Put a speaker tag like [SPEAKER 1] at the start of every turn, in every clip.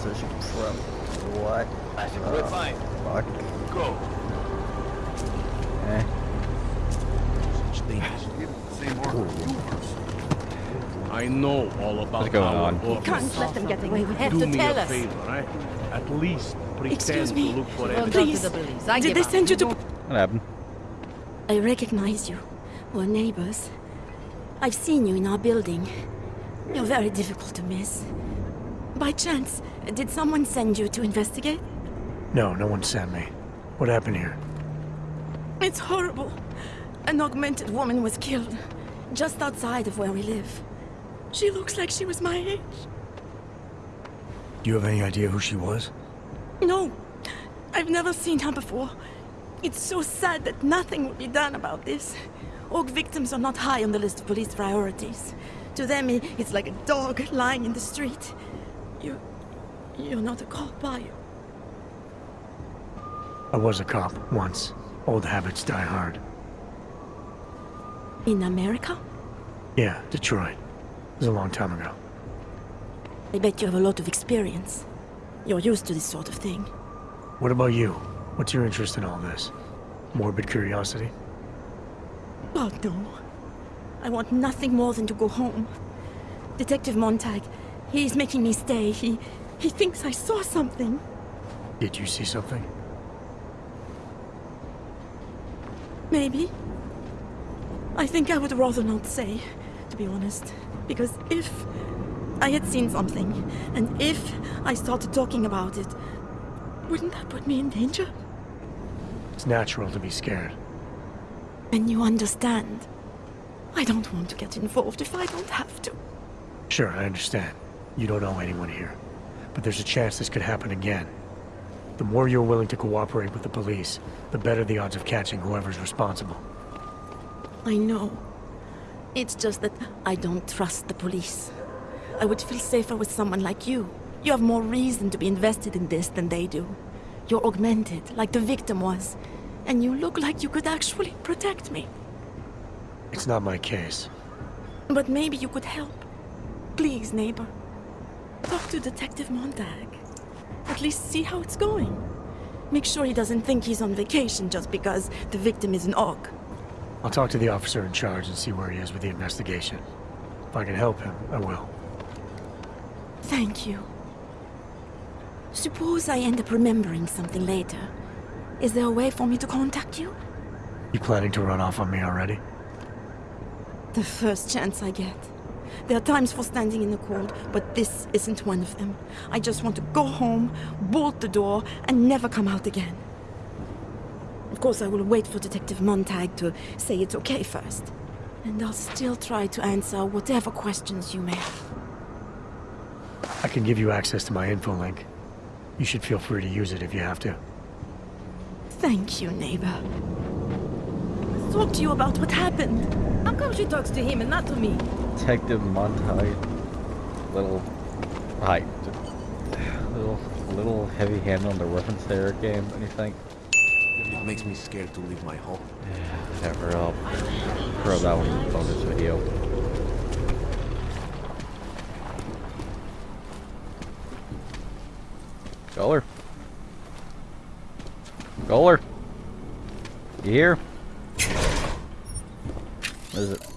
[SPEAKER 1] position from what?
[SPEAKER 2] I think we're fine.
[SPEAKER 1] Fuck.
[SPEAKER 2] Go.
[SPEAKER 1] Eh.
[SPEAKER 3] I know all about
[SPEAKER 1] What's going on?
[SPEAKER 3] work.
[SPEAKER 4] Can't let them get away with it.
[SPEAKER 3] Do
[SPEAKER 4] to
[SPEAKER 3] me
[SPEAKER 4] tell
[SPEAKER 3] a
[SPEAKER 4] us.
[SPEAKER 3] favor, right? At least pretend
[SPEAKER 4] Excuse
[SPEAKER 3] to look for
[SPEAKER 4] Well,
[SPEAKER 3] evidence.
[SPEAKER 4] Please.
[SPEAKER 5] to the police. I
[SPEAKER 4] Did
[SPEAKER 5] give
[SPEAKER 4] they
[SPEAKER 5] up.
[SPEAKER 4] send you to...
[SPEAKER 1] What happened?
[SPEAKER 4] I recognize you. We're neighbors. I've seen you in our building. You're very difficult to miss. By chance, did someone send you to investigate?
[SPEAKER 6] No, no one sent me. What happened here?
[SPEAKER 4] It's horrible. An augmented woman was killed, just outside of where we live. She looks like she was my age.
[SPEAKER 6] Do you have any idea who she was?
[SPEAKER 4] No, I've never seen her before. It's so sad that nothing will be done about this. Orc victims are not high on the list of police priorities. To them, it's like a dog lying in the street. You... you're not a cop, are you?
[SPEAKER 6] I was a cop, once. Old habits die hard.
[SPEAKER 4] In America?
[SPEAKER 6] Yeah, Detroit. It was a long time ago.
[SPEAKER 4] I bet you have a lot of experience. You're used to this sort of thing.
[SPEAKER 6] What about you? What's your interest in all this? Morbid curiosity?
[SPEAKER 4] Oh, no. I want nothing more than to go home. Detective Montag, he's making me stay. He... he thinks I saw something.
[SPEAKER 6] Did you see something?
[SPEAKER 4] Maybe. I think I would rather not say, to be honest. Because if I had seen something, and if I started talking about it, wouldn't that put me in danger?
[SPEAKER 6] It's natural to be scared.
[SPEAKER 4] And you understand. I don't want to get involved if I don't have to.
[SPEAKER 6] Sure, I understand. You don't know anyone here. But there's a chance this could happen again. The more you're willing to cooperate with the police, the better the odds of catching whoever's responsible.
[SPEAKER 4] I know. It's just that I don't trust the police. I would feel safer with someone like you. You have more reason to be invested in this than they do. You're augmented, like the victim was. And you look like you could actually protect me.
[SPEAKER 6] It's not my case.
[SPEAKER 4] But maybe you could help. Please, neighbor. Talk to Detective Montag. At least see how it's going. Make sure he doesn't think he's on vacation just because the victim is an orc.
[SPEAKER 6] I'll talk to the officer in charge and see where he is with the investigation. If I can help him, I will.
[SPEAKER 4] Thank you. Suppose I end up remembering something later. Is there a way for me to contact you?
[SPEAKER 6] You planning to run off on me already?
[SPEAKER 4] The first chance I get. There are times for standing in the cold, but this isn't one of them. I just want to go home, bolt the door, and never come out again. Of course, I will wait for Detective Montag to say it's okay first. And I'll still try to answer whatever questions you may have.
[SPEAKER 6] I can give you access to my info link. You should feel free to use it if you have to.
[SPEAKER 4] Thank you, neighbor. Let's talk to you about what happened.
[SPEAKER 5] How come she talks to him and not to me?
[SPEAKER 1] Detective Montag. Little. Hi. Little, little heavy hand on the weapons there game. Do you think?
[SPEAKER 2] It makes me scared to leave my home.
[SPEAKER 1] Yeah, whatever. I'll throw that one in the bonus video. Koller. Koller. You here? What is it?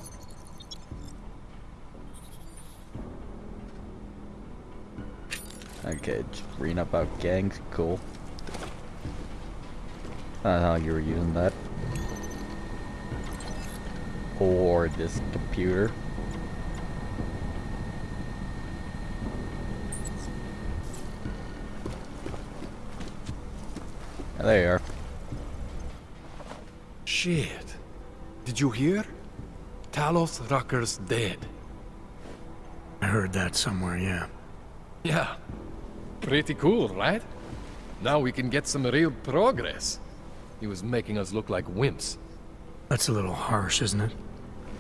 [SPEAKER 1] Okay, just about gangs, cool. I don't know how you were using that. Or this computer. There you are.
[SPEAKER 7] Shit. Did you hear? Talos Rucker's dead.
[SPEAKER 6] I heard that somewhere, yeah.
[SPEAKER 7] Yeah. Pretty cool, right? Now we can get some real progress. He was making us look like wimps.
[SPEAKER 6] That's a little harsh, isn't it?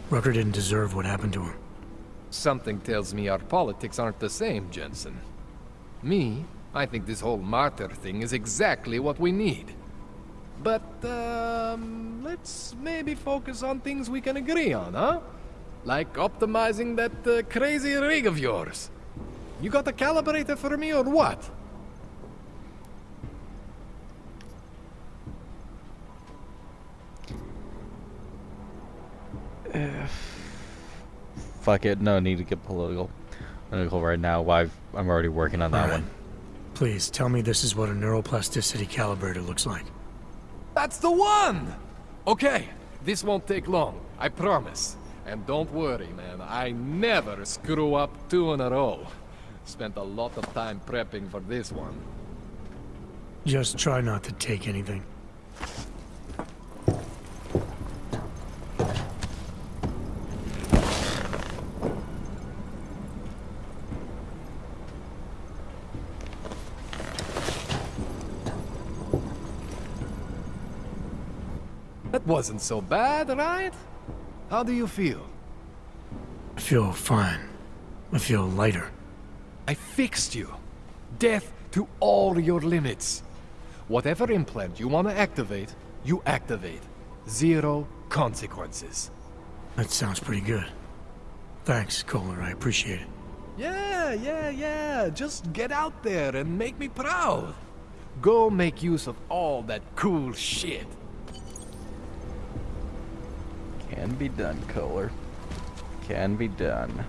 [SPEAKER 6] Rucker didn't deserve what happened to him.
[SPEAKER 7] Something tells me our politics aren't the same, Jensen. Me, I think this whole martyr thing is exactly what we need. But, um, let's maybe focus on things we can agree on, huh? Like optimizing that uh, crazy rig of yours. You got a calibrator for me or what?
[SPEAKER 1] Fuck it, no need to get political. Political right now. Why I'm already working on that
[SPEAKER 6] Alright.
[SPEAKER 1] one.
[SPEAKER 6] Please, tell me this is what a neuroplasticity calibrator looks like.
[SPEAKER 7] That's the one! Okay, this won't take long, I promise. And don't worry, man, I never screw up two in a row. Spent a lot of time prepping for this one.
[SPEAKER 6] Just try not to take anything.
[SPEAKER 7] That wasn't so bad, right? How do you feel?
[SPEAKER 6] I feel fine. I feel lighter.
[SPEAKER 7] I fixed you. Death to all your limits. Whatever implant you want to activate, you activate. Zero consequences.
[SPEAKER 6] That sounds pretty good. Thanks, Koller. I appreciate it.
[SPEAKER 7] Yeah, yeah, yeah. Just get out there and make me proud. Go make use of all that cool shit.
[SPEAKER 1] Can be done, Koller. Can be done.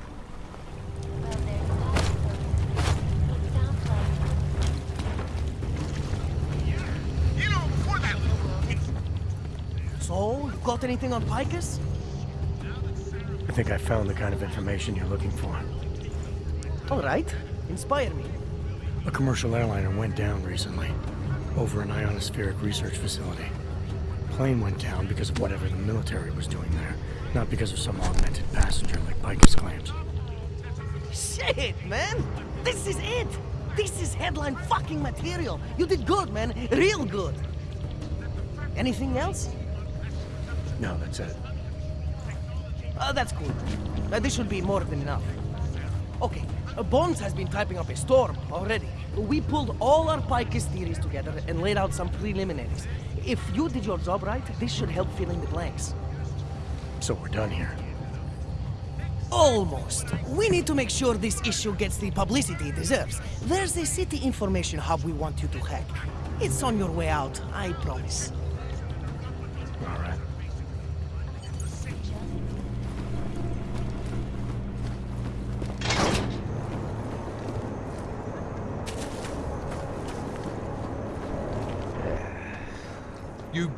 [SPEAKER 8] So, you got anything on Picus?
[SPEAKER 6] I think I found the kind of information you're looking for.
[SPEAKER 8] All right, inspire me.
[SPEAKER 6] A commercial airliner went down recently, over an ionospheric research facility. Plane went down because of whatever the military was doing there, not because of some augmented passenger like Picus claims.
[SPEAKER 8] Shit, man! This is it! This is headline fucking material! You did good, man! Real good! Anything else?
[SPEAKER 6] No, that's it.
[SPEAKER 8] Uh, that's cool. Uh, this should be more than enough. Okay, uh, Bones has been typing up a storm already. We pulled all our Picus theories together and laid out some preliminaries. If you did your job right, this should help fill in the blanks.
[SPEAKER 6] So we're done here.
[SPEAKER 8] Almost. We need to make sure this issue gets the publicity it deserves. There's a city information hub we want you to hack. It's on your way out, I promise.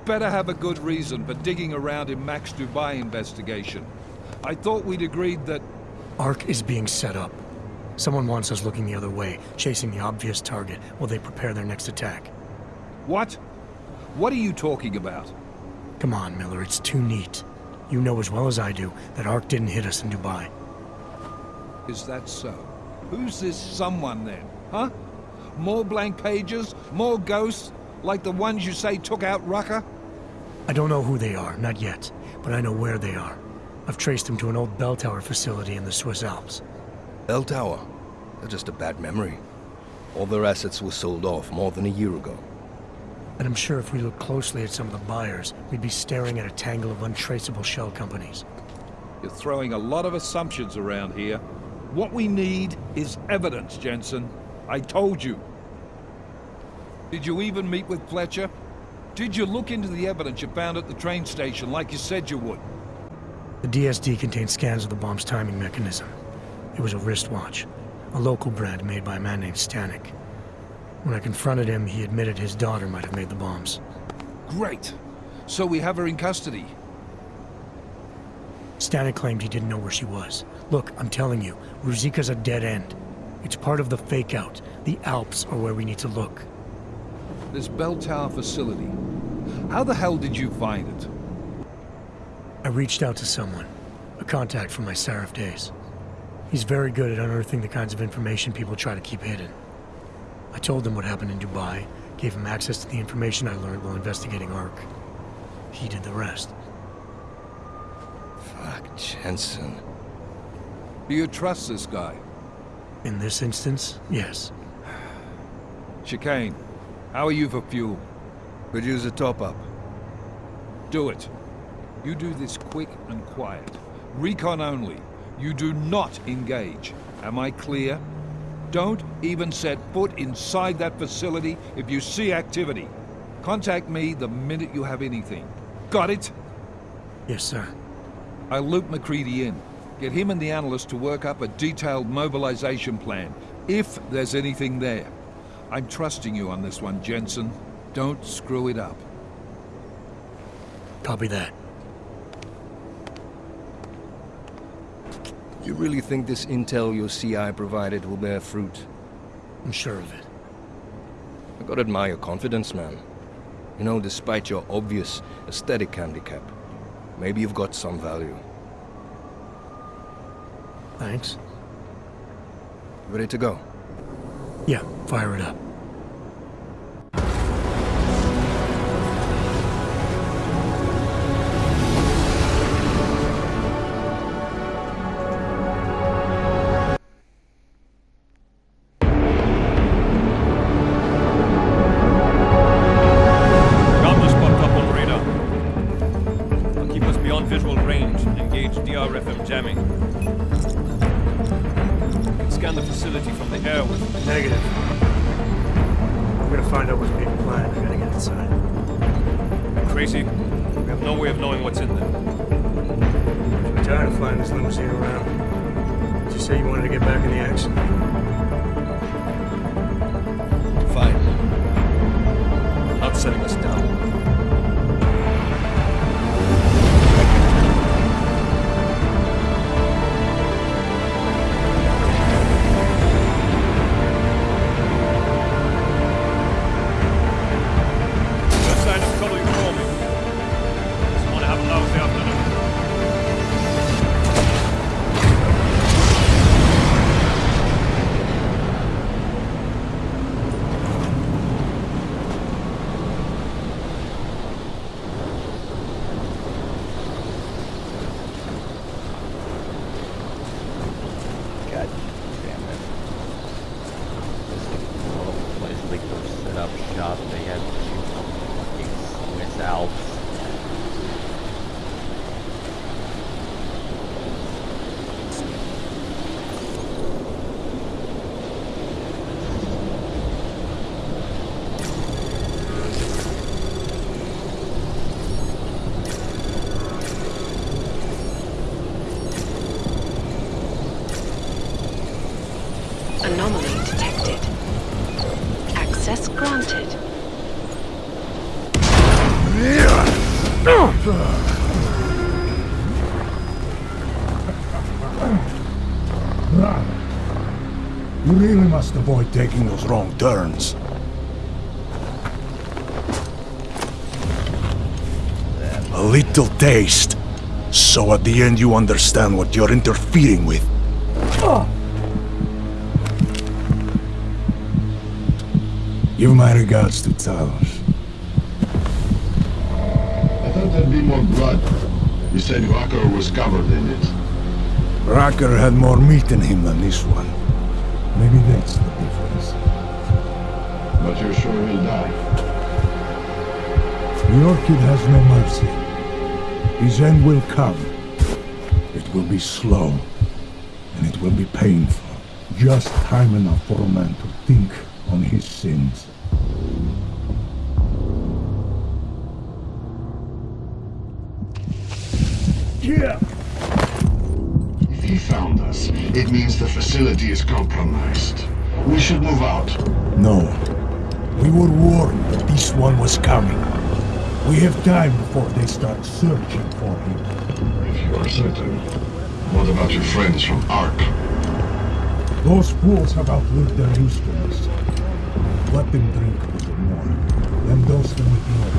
[SPEAKER 9] Better have a good reason for digging around in Max Dubai investigation. I thought we'd agreed that...
[SPEAKER 6] Arc is being set up. Someone wants us looking the other way, chasing the obvious target while they prepare their next attack.
[SPEAKER 9] What? What are you talking about?
[SPEAKER 6] Come on, Miller, it's too neat. You know as well as I do that Arc didn't hit us in Dubai.
[SPEAKER 9] Is that so? Who's this someone then, huh? More blank pages? More ghosts? Like the ones you say took out Rucker?
[SPEAKER 6] I don't know who they are, not yet, but I know where they are. I've traced them to an old bell tower facility in the Swiss Alps.
[SPEAKER 2] Bell Tower. That's just a bad memory. All their assets were sold off more than a year ago.
[SPEAKER 6] And I'm sure if we look closely at some of the buyers, we'd be staring at a tangle of untraceable shell companies.
[SPEAKER 9] You're throwing a lot of assumptions around here. What we need is evidence, Jensen. I told you. Did you even meet with Fletcher? Did you look into the evidence you found at the train station like you said you would?
[SPEAKER 6] The DSD contained scans of the bomb's timing mechanism. It was a wristwatch, a local brand made by a man named Stanek. When I confronted him, he admitted his daughter might have made the bombs.
[SPEAKER 9] Great. So we have her in custody.
[SPEAKER 6] Stanek claimed he didn't know where she was. Look, I'm telling you, Ruzika's a dead end. It's part of the fake out. The Alps are where we need to look.
[SPEAKER 9] This bell tower facility. How the hell did you find it?
[SPEAKER 6] I reached out to someone, a contact from my Sarif days. He's very good at unearthing the kinds of information people try to keep hidden. I told him what happened in Dubai, gave him access to the information I learned while investigating Arc. He did the rest.
[SPEAKER 2] Fuck, Jensen.
[SPEAKER 9] Do you trust this guy?
[SPEAKER 6] In this instance, yes.
[SPEAKER 9] Chicane, how are you for fuel?
[SPEAKER 2] Could use a top-up.
[SPEAKER 9] Do it. You do this quick and quiet. Recon only. You do not engage. Am I clear? Don't even set foot inside that facility if you see activity. Contact me the minute you have anything. Got it?
[SPEAKER 6] Yes, sir.
[SPEAKER 9] I'll loop MacReady in. Get him and the analyst to work up a detailed mobilization plan, if there's anything there. I'm trusting you on this one, Jensen. Don't screw it up.
[SPEAKER 6] Copy that.
[SPEAKER 2] You really think this intel your CI provided will bear fruit?
[SPEAKER 6] I'm sure of it.
[SPEAKER 2] I gotta admire your confidence, man. You know, despite your obvious aesthetic handicap, maybe you've got some value.
[SPEAKER 6] Thanks.
[SPEAKER 2] Ready to go?
[SPEAKER 6] Yeah, fire
[SPEAKER 1] it up. Shop, they had fucking Swiss Alps.
[SPEAKER 10] Must avoid taking those wrong turns. A little taste. So at the end you understand what you're interfering with. Give my regards to Talos.
[SPEAKER 11] I thought there'd be more blood. You said Walker was covered in it.
[SPEAKER 10] Rucker had more meat in him than this one. Maybe that's the difference.
[SPEAKER 11] But you're sure he'll die?
[SPEAKER 10] The Orchid has no mercy. His end will come. It will be slow, and it will be painful. Just time enough for a man to think on his sins. Yeah.
[SPEAKER 11] Found us, it means the facility is compromised. We should move out.
[SPEAKER 10] No. We were warned that this one was coming. We have time before they start searching for him.
[SPEAKER 11] If you are certain. What about your friends from Arc?
[SPEAKER 10] Those fools have outlived their usefulness. Let them drink a little more. Then dose them with more.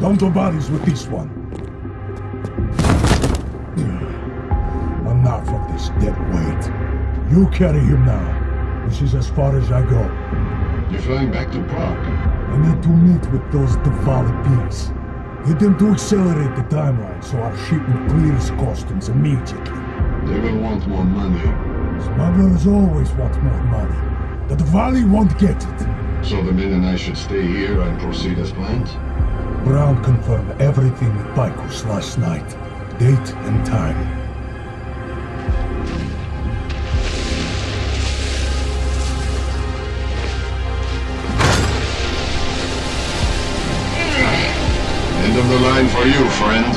[SPEAKER 10] Don't do bodies with this one. Dead weight. You carry him now. This is as far as I go.
[SPEAKER 11] You're flying back to Prague.
[SPEAKER 10] I need to meet with those Dvali pigs. Get them to accelerate the timeline so our shipment clears customs immediately.
[SPEAKER 11] They will want more money.
[SPEAKER 10] Smugglers always want more money. The Dvali won't get it.
[SPEAKER 11] So the men and I should stay here and proceed as planned?
[SPEAKER 10] Brown confirmed everything with Baikus last night. Date and time.
[SPEAKER 11] For you, friend.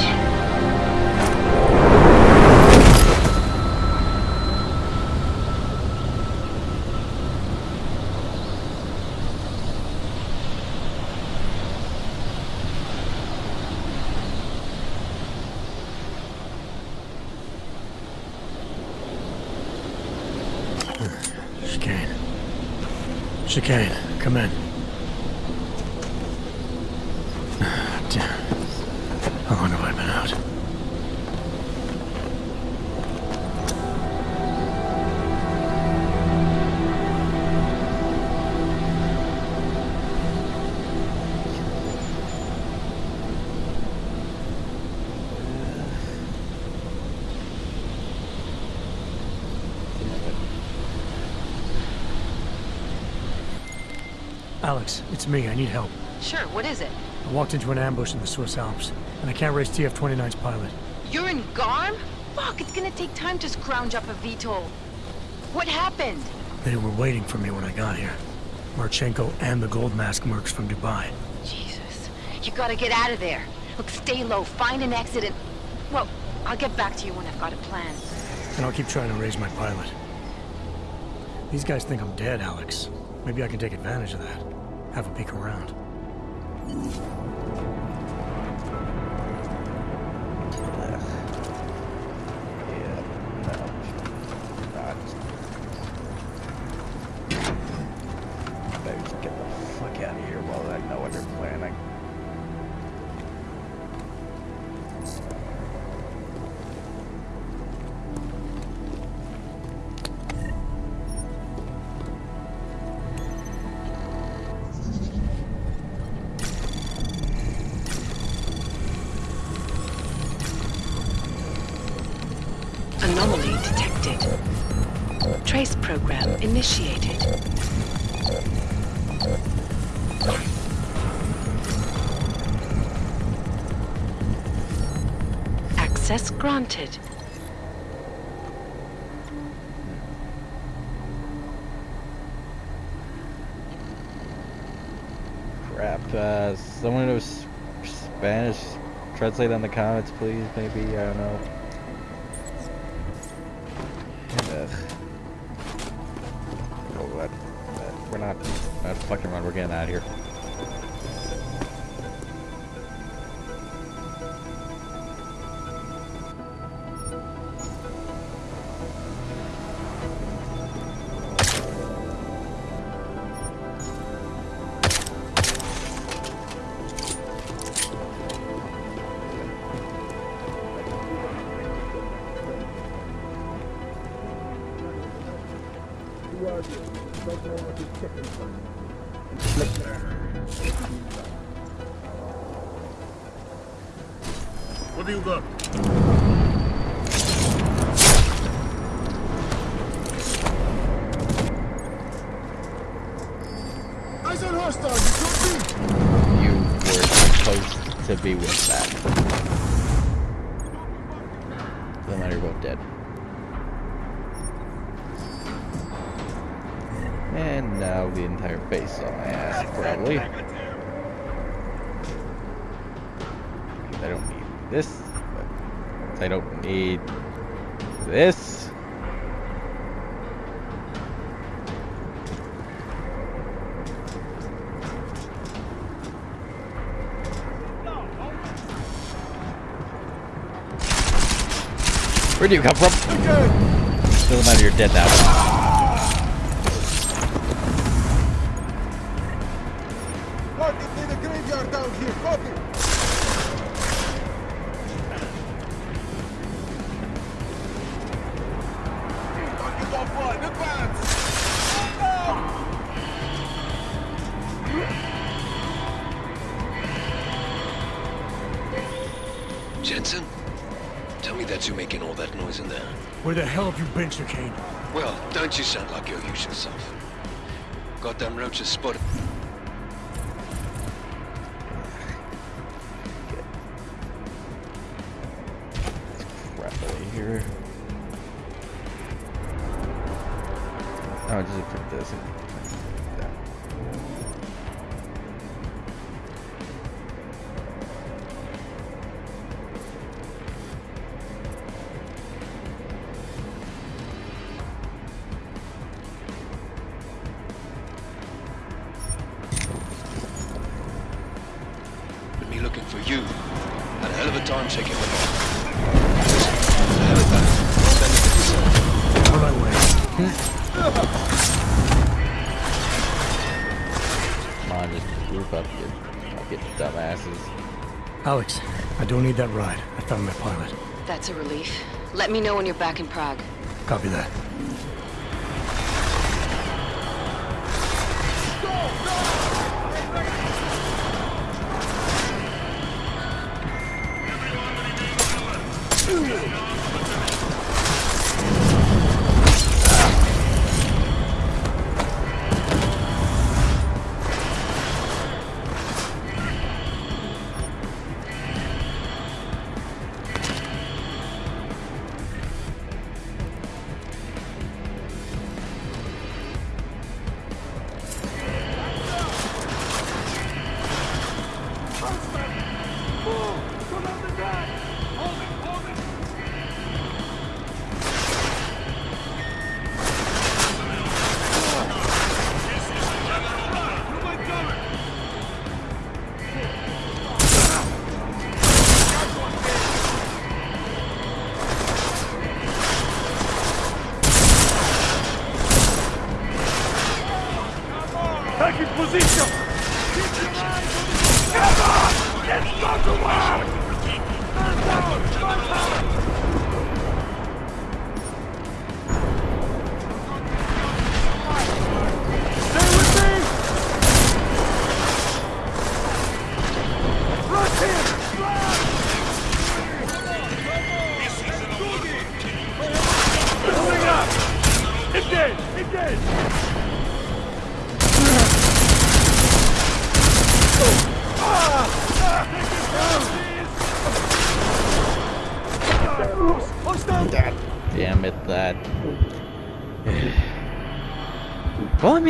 [SPEAKER 6] Chicane. Chicane, come in. It's me. I need help.
[SPEAKER 12] Sure, what is it?
[SPEAKER 6] I walked into an ambush in the Swiss Alps, and I can't race TF-29's pilot.
[SPEAKER 12] You're in Garm? Fuck, it's gonna take time to scrounge up a VTOL. What happened?
[SPEAKER 6] They were waiting for me when I got here. Marchenko and the Gold Mask mercs from Dubai.
[SPEAKER 12] Jesus, you gotta get out of there. Look, stay low, find an exit and... Well, I'll get back to you when I've got a plan.
[SPEAKER 6] And I'll keep trying to raise my pilot. These guys think I'm dead, Alex. Maybe I can take advantage of that. Have a peek around.
[SPEAKER 1] Better in the comments, please. Maybe I don't know. Ugh. Know what? Uh, We're not. Not fucking run. We're getting out of here. Where do you come from? Doesn't matter, you're dead now.
[SPEAKER 2] Roaches spotted.
[SPEAKER 6] On,
[SPEAKER 1] just group up, you fucking dumbasses.
[SPEAKER 6] Alex, I don't need that ride. I found my pilot.
[SPEAKER 12] That's a relief. Let me know when you're back in Prague.
[SPEAKER 6] Copy that.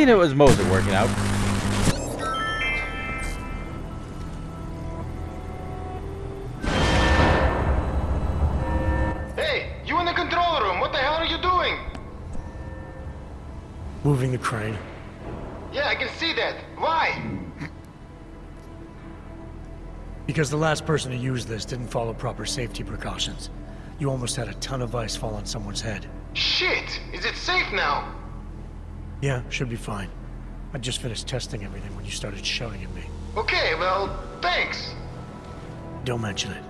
[SPEAKER 1] Well, I mean, it was mostly working out.
[SPEAKER 13] Hey, you in the control room. What the hell are you doing?
[SPEAKER 6] Moving the crane.
[SPEAKER 13] Yeah, I can see that. Why?
[SPEAKER 6] Because the last person to use this didn't follow proper safety precautions. You almost had a ton of ice fall on someone's head.
[SPEAKER 13] Shit! Is it safe now?
[SPEAKER 6] Yeah, should be fine. I just finished testing everything when you started shouting at me.
[SPEAKER 13] Okay, well, thanks.
[SPEAKER 6] Don't mention it.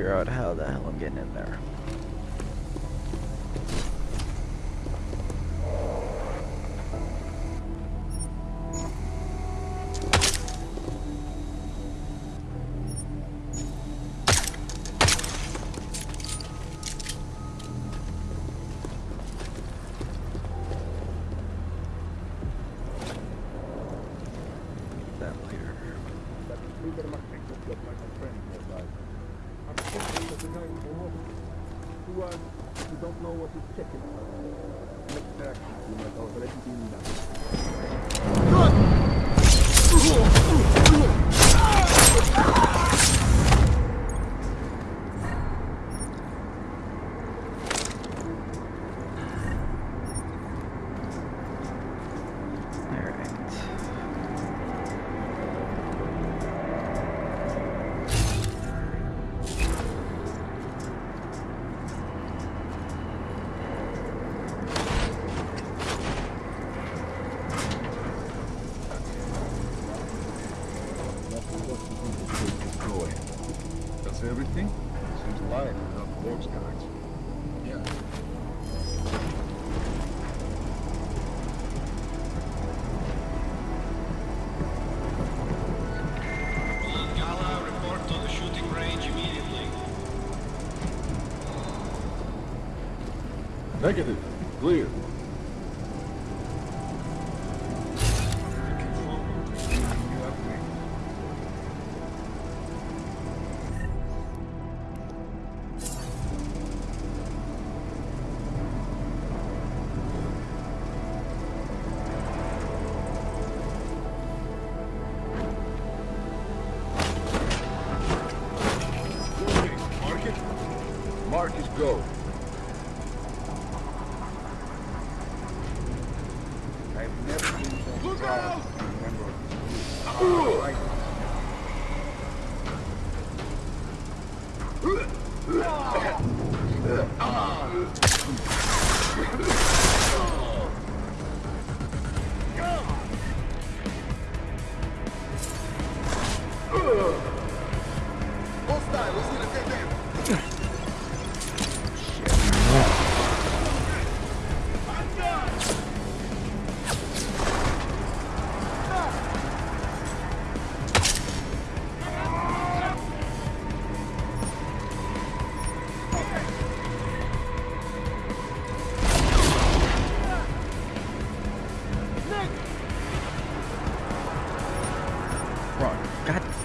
[SPEAKER 1] Figure out how the hell
[SPEAKER 3] Negative.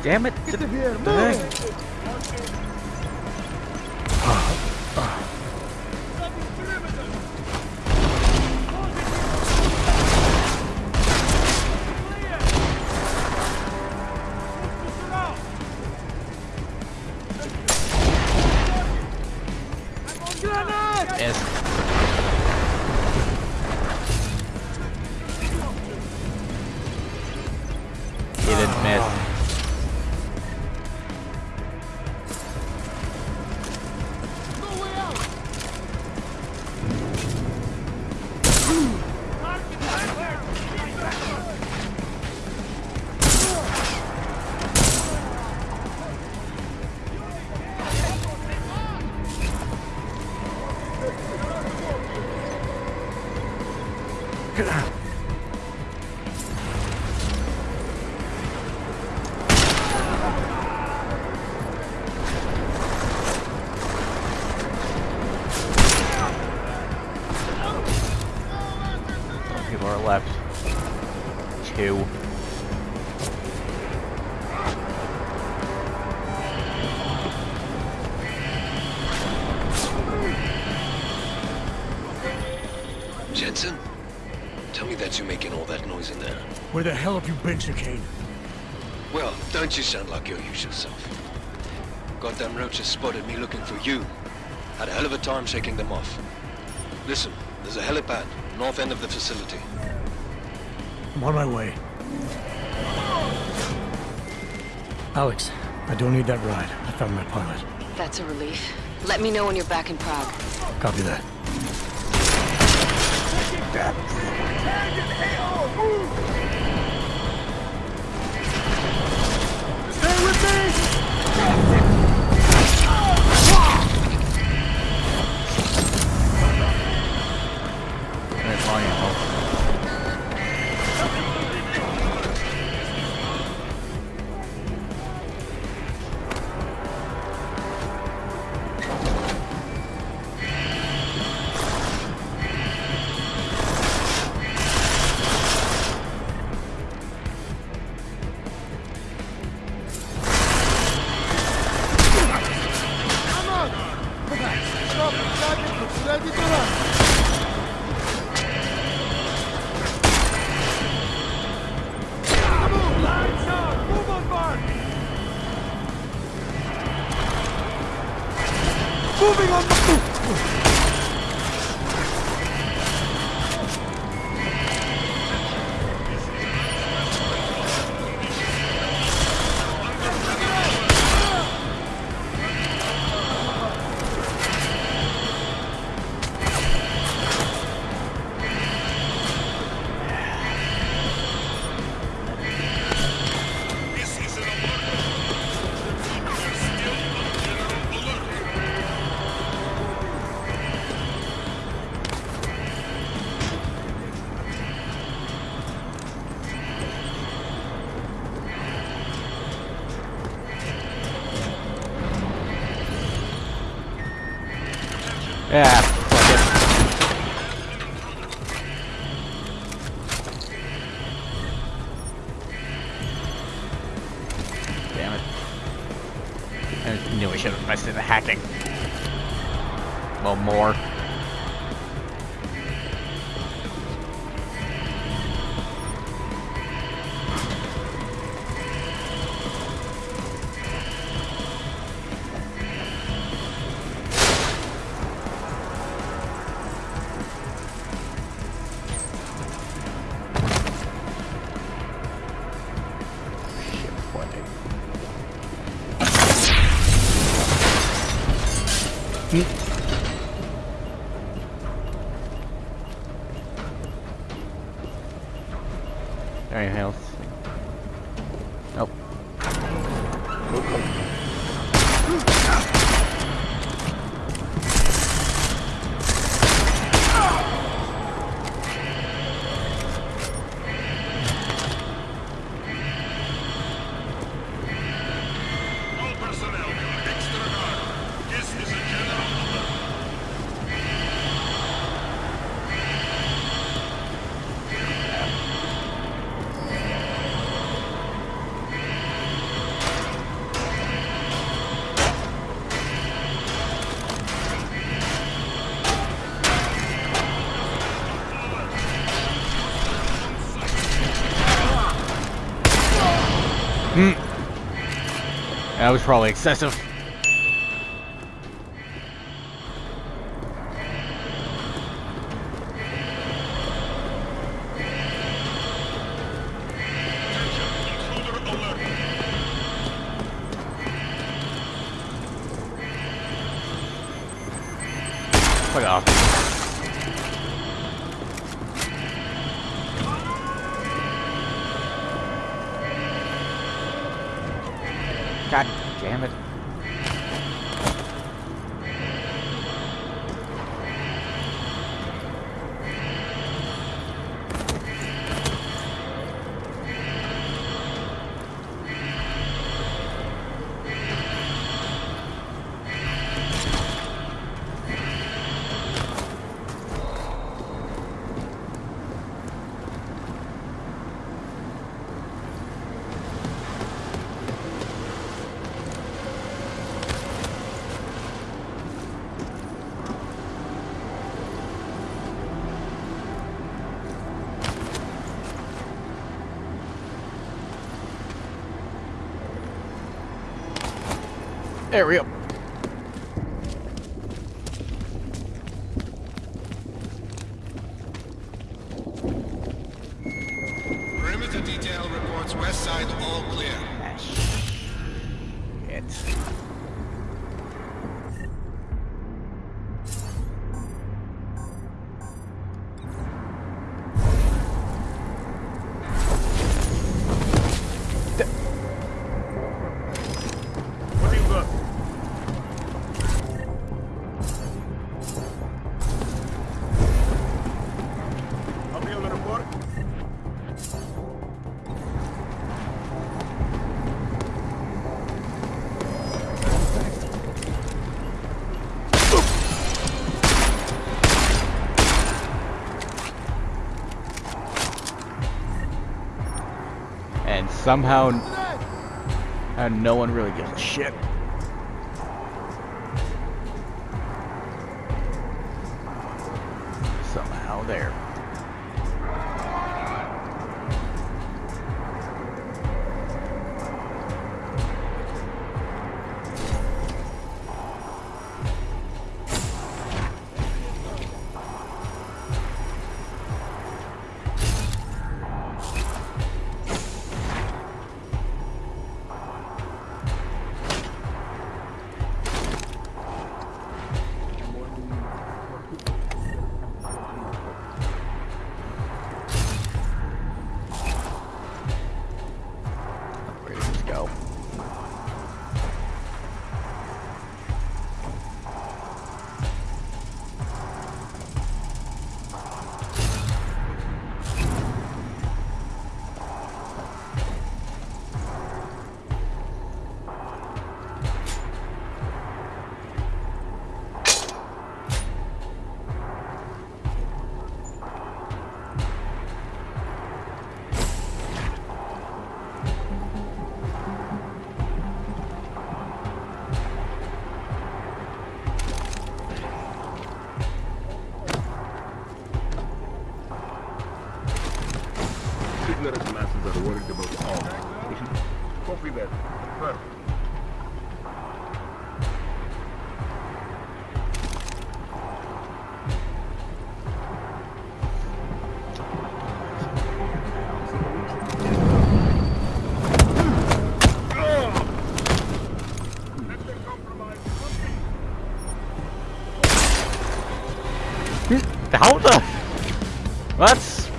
[SPEAKER 1] Damn it!
[SPEAKER 3] Get here,
[SPEAKER 1] The
[SPEAKER 14] Tell me that you're making all that noise in there.
[SPEAKER 6] Where the hell have you been, Chicane?
[SPEAKER 14] Well, don't you sound like your usual self. Goddamn roaches spotted me looking for you. Had a hell of a time shaking them off. Listen, there's a helipad, north end of the facility.
[SPEAKER 6] I'm on my way. Alex, I don't need that ride. I found my pilot.
[SPEAKER 12] That's a relief. Let me know when you're back in Prague.
[SPEAKER 6] Copy that.
[SPEAKER 3] Stay Moving on. the...
[SPEAKER 1] me. was probably excessive. Fuck off. area. somehow and no one really gives a shit.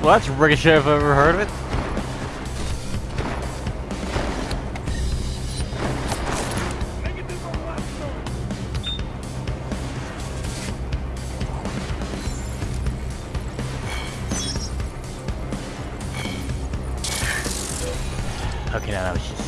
[SPEAKER 1] Well, that's ricochet if I've ever heard of it. Okay, now that was just,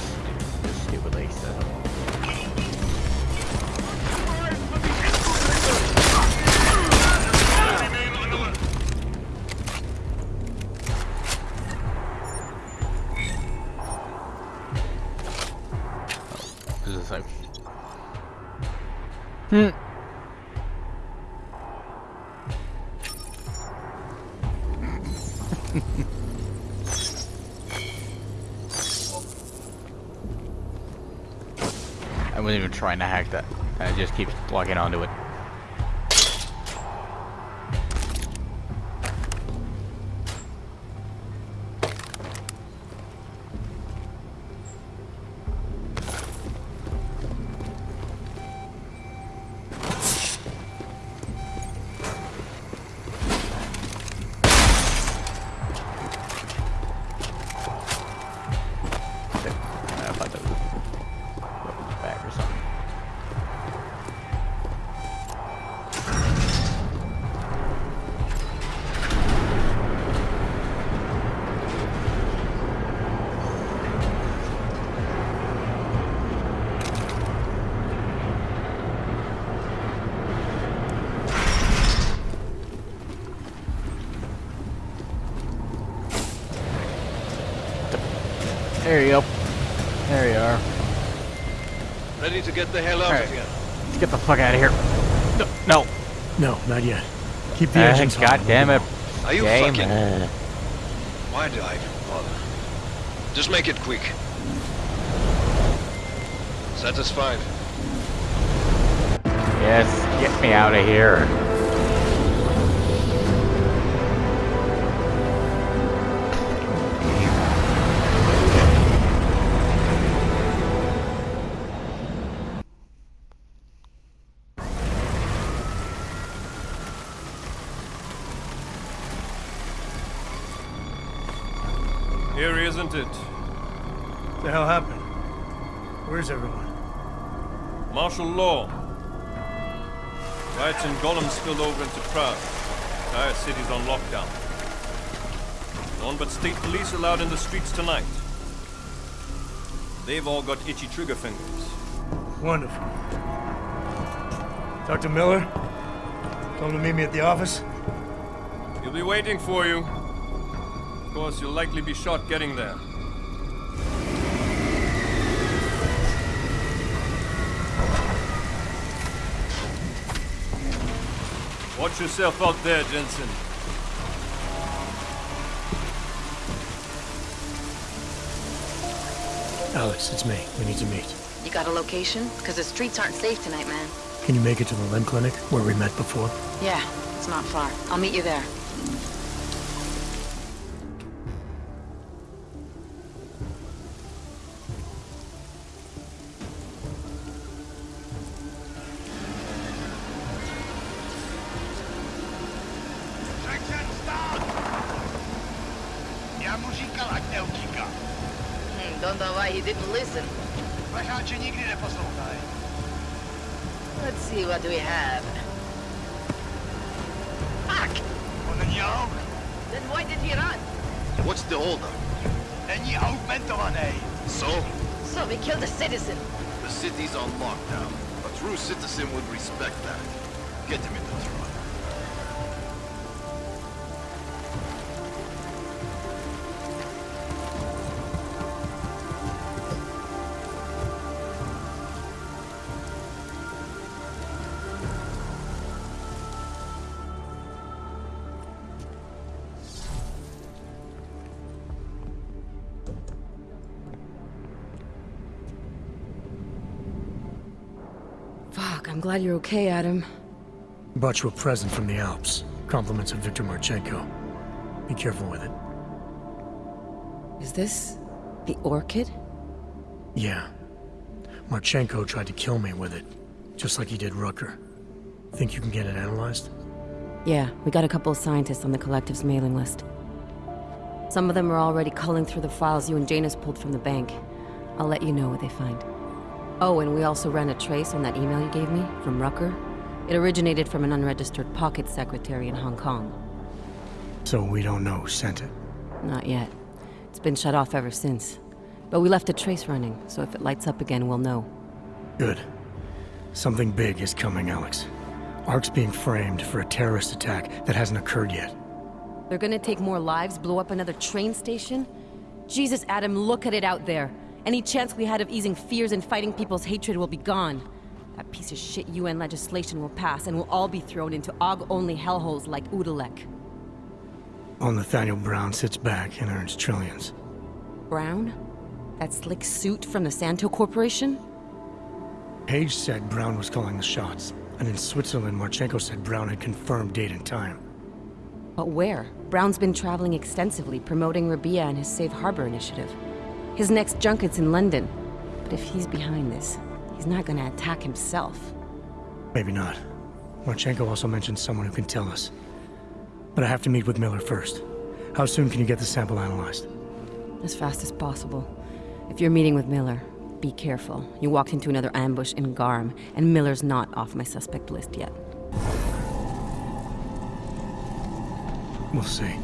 [SPEAKER 1] trying to hack that. I just keep locking onto it. There you go. There you are.
[SPEAKER 2] Ready to get the hell out
[SPEAKER 1] Alright.
[SPEAKER 2] of here.
[SPEAKER 1] Let's get the fuck out of here. No, no.
[SPEAKER 6] No, not yet. Keep the
[SPEAKER 1] Uh,
[SPEAKER 6] engines hot.
[SPEAKER 1] God damn it.
[SPEAKER 2] Are you
[SPEAKER 1] Game.
[SPEAKER 2] fucking-
[SPEAKER 1] Uh,
[SPEAKER 2] Why did I even bother? Just make it quick. Satisfied?
[SPEAKER 1] Yes, get me out of here.
[SPEAKER 15] It?
[SPEAKER 6] What the hell happened? Where's everyone?
[SPEAKER 15] Martial law. Riots in Golem spilled over into Prague. Entire city's on lockdown. None but state police allowed in the streets tonight. They've all got itchy trigger fingers.
[SPEAKER 6] Wonderful. Dr. Miller? Tell him to meet me at the office?
[SPEAKER 15] He'll be waiting for you. Of course, you'll likely be shot getting there. Watch yourself out there, Jensen.
[SPEAKER 6] Alex, it's me. We need to meet.
[SPEAKER 12] You got a location? Because the streets aren't safe tonight, man.
[SPEAKER 6] Can you make it to the Limb Clinic, where we met before?
[SPEAKER 12] Yeah, it's not far. I'll meet you there.
[SPEAKER 5] I'm glad you're okay, Adam.
[SPEAKER 6] Brought you a present from the Alps. Compliments of Viktor Marchenko. Be careful with it.
[SPEAKER 5] Is this the orchid?
[SPEAKER 6] Yeah. Marchenko tried to kill me with it, just like he did Rucker. Think you can get it analyzed?
[SPEAKER 5] Yeah, we got a couple of scientists on the collective's mailing list. Some of them are already culling through the files you and Janus pulled from the bank. I'll let you know what they find. Oh, and we also ran a trace on that email you gave me from Rucker. It originated from an unregistered pocket secretary in Hong Kong.
[SPEAKER 6] So we don't know who sent it.
[SPEAKER 5] Not yet. It's been shut off ever since. But we left a trace running, so if it lights up again, we'll know.
[SPEAKER 6] Good. Something big is coming, Alex. Arc's being framed for a terrorist attack that hasn't occurred yet.
[SPEAKER 5] They're gonna take more lives, blow up another train station? Jesus, Adam, look at it out there. Any chance we had of easing fears and fighting people's hatred will be gone. That piece of shit UN legislation will pass, and we'll all be thrown into Aug-only hellholes like Utulek.
[SPEAKER 6] While Nathaniel Brown sits back and earns trillions.
[SPEAKER 5] Brown? That slick suit from the Santo Corporation?
[SPEAKER 6] Page said Brown was calling the shots, and in Switzerland, Marchenko said Brown had confirmed date and time.
[SPEAKER 5] But where? Brown's been traveling extensively, promoting Rabia and his Safe Harbor initiative. His next junket's in London. But if he's behind this, he's not gonna attack himself.
[SPEAKER 6] Maybe not. Marchenko also mentioned someone who can tell us. But I have to meet with Miller first. How soon can you get the sample analyzed?
[SPEAKER 5] As fast as possible. If you're meeting with Miller, be careful. You walked into another ambush in Garm, and Miller's not off my suspect list yet.
[SPEAKER 6] We'll see.